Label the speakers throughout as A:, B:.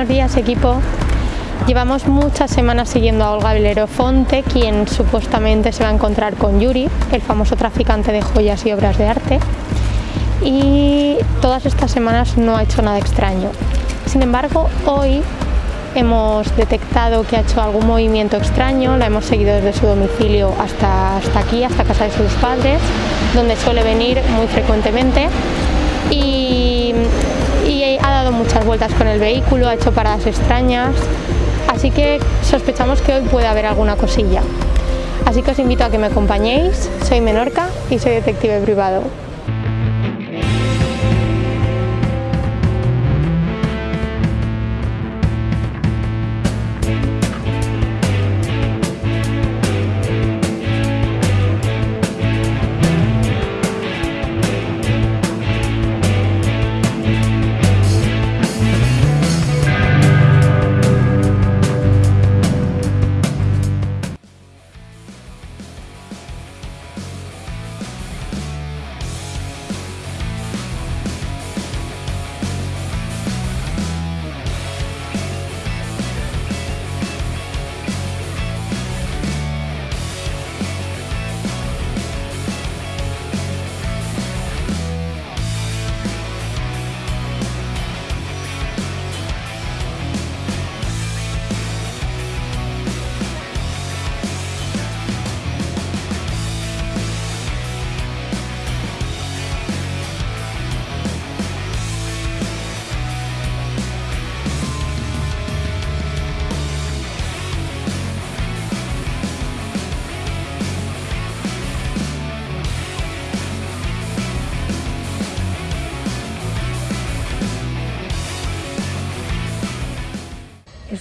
A: Buenos días equipo. Llevamos muchas semanas siguiendo a Olga Belerofonte, quien supuestamente se va a encontrar con Yuri, el famoso traficante de joyas y obras de arte. Y todas estas semanas no ha hecho nada extraño. Sin embargo, hoy hemos detectado que ha hecho algún movimiento extraño, la hemos seguido desde su domicilio hasta, hasta aquí, hasta casa de sus padres, donde suele venir muy frecuentemente. Y, muchas vueltas con el vehículo, ha hecho paradas extrañas, así que sospechamos que hoy puede haber alguna cosilla. Así que os invito a que me acompañéis, soy Menorca y soy detective privado.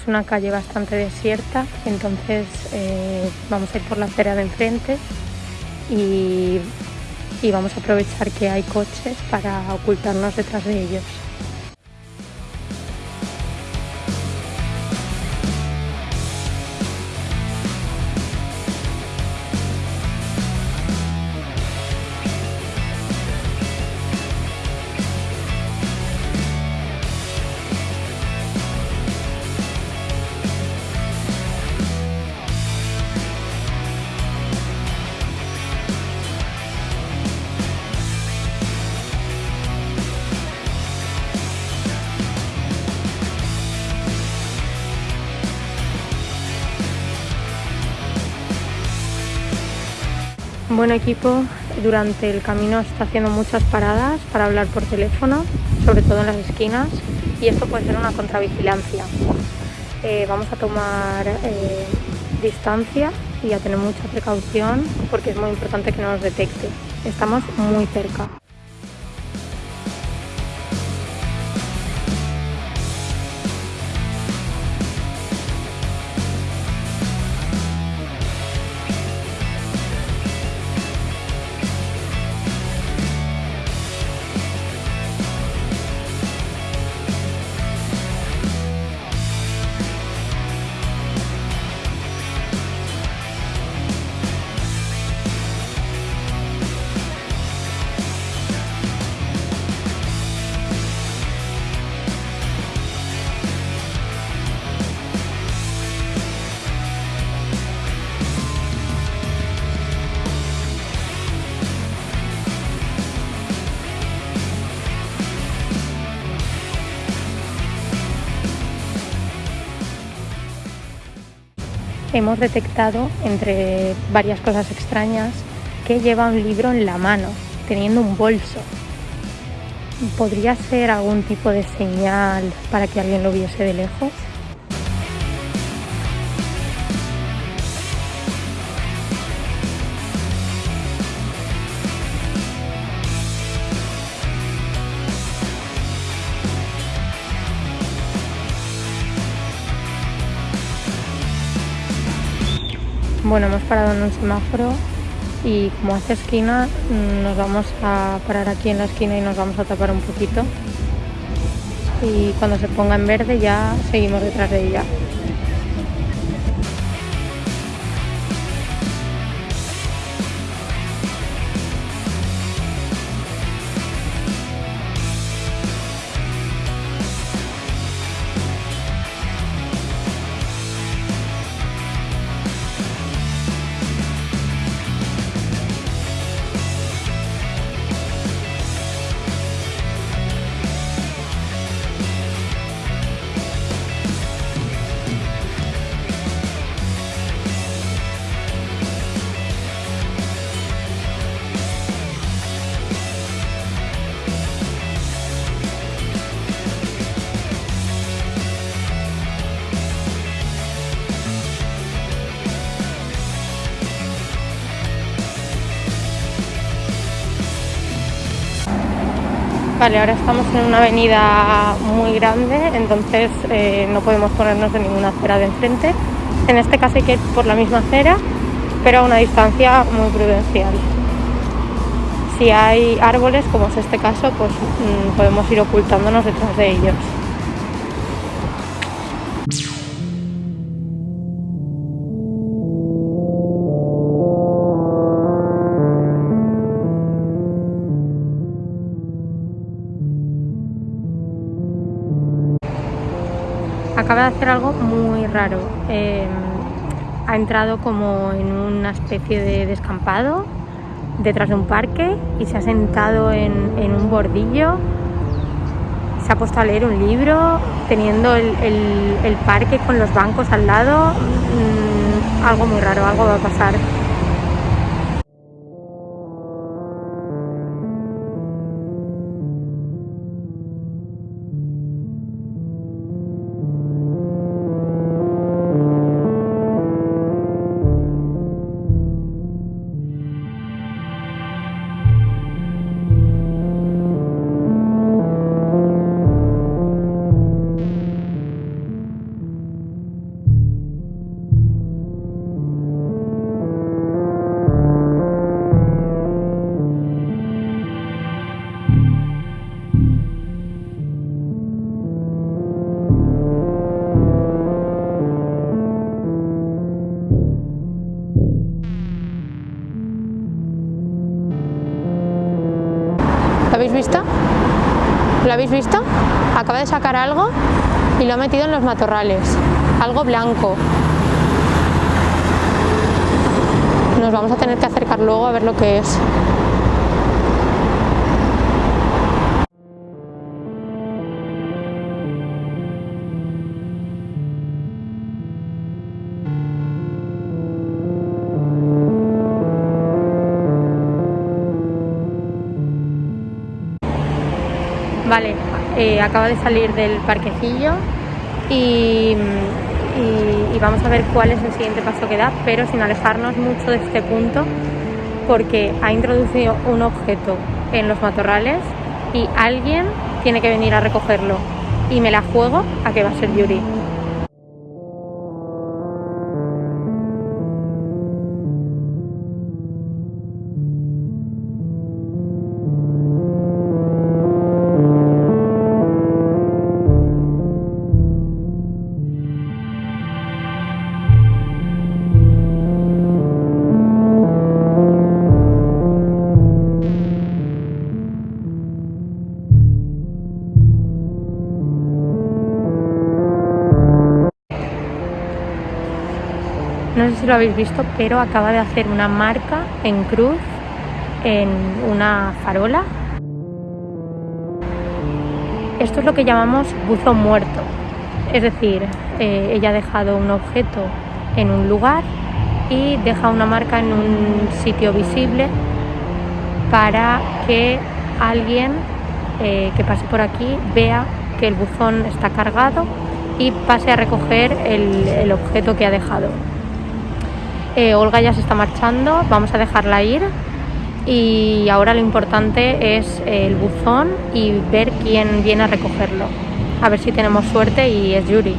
A: Una calle bastante desierta, entonces eh, vamos a ir por la acera de enfrente y, y vamos a aprovechar que hay coches para ocultarnos detrás de ellos. Buen equipo, durante el camino está haciendo muchas paradas para hablar por teléfono, sobre todo en las esquinas, y esto puede ser una contravigilancia. Eh, vamos a tomar eh, distancia y a tener mucha precaución porque es muy importante que no nos detecte. Estamos muy cerca. Hemos detectado, entre varias cosas extrañas, que lleva un libro en la mano, teniendo un bolso. ¿Podría ser algún tipo de señal para que alguien lo viese de lejos? Bueno, hemos parado en un semáforo y como hace esquina nos vamos a parar aquí en la esquina y nos vamos a tapar un poquito y cuando se ponga en verde ya seguimos detrás de ella. Vale, ahora estamos en una avenida muy grande, entonces eh, no podemos ponernos en ninguna acera de enfrente. En este caso hay que ir por la misma acera, pero a una distancia muy prudencial. Si hay árboles, como es este caso, pues mm, podemos ir ocultándonos detrás de ellos. Acaba de hacer algo muy raro. Em, ha entrado como en una especie de descampado detrás de un parque y se ha sentado en, un bordillo. Se ha puesto a leer un libro, teniendo el, parque con los bancos al lado. Mm, algo muy raro, algo va a pasar. ¿Lo habéis visto? Acaba de sacar algo y lo ha metido en los matorrales. Algo blanco. Nos vamos a tener que acercar luego a ver lo que es. Vale, eh, acaba de salir del parquecillo y, vamos a ver cuál es el siguiente paso que da, pero sin alejarnos mucho de este punto porque ha introducido un objeto en los matorrales y alguien tiene que venir a recogerlo y me la juego a que va a ser Yuri. Si lo habéis visto, pero acaba de hacer una marca en cruz en una farola. Esto es lo que llamamos buzo muerto, es decir, eh, ella ha dejado un objeto en un lugar y deja una marca en un sitio visible para que alguien eh, que pase por aquí vea que el buzón está cargado y pase a recoger el objeto que ha dejado. Eh, Olga ya se está marchando, vamos a dejarla ir y ahora lo importante es el buzón y ver quién viene a recogerlo. A ver si tenemos suerte y es Yuri.